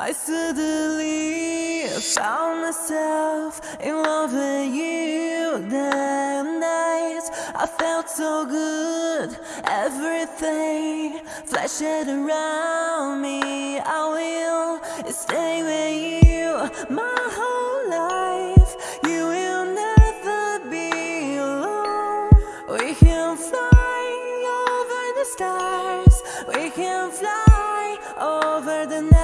I suddenly found myself in love with you. That night I felt so good, everything flashed around me. I will stay with you my whole life. You will never be alone. We can fly over the stars. We can fly over the night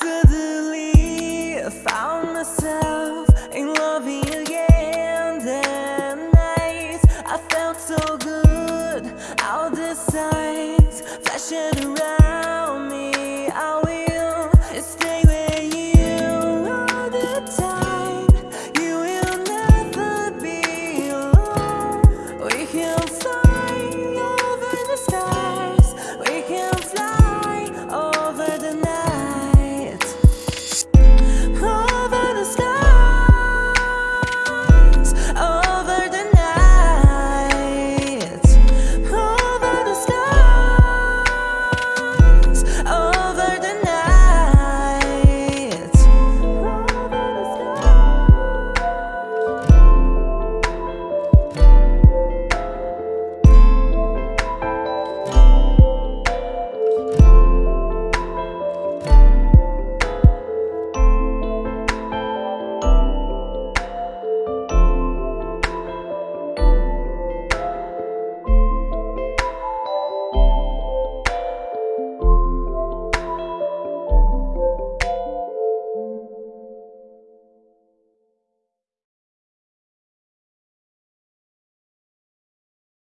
Suddenly found myself in loving again that night. I felt so good. All the signs flashing around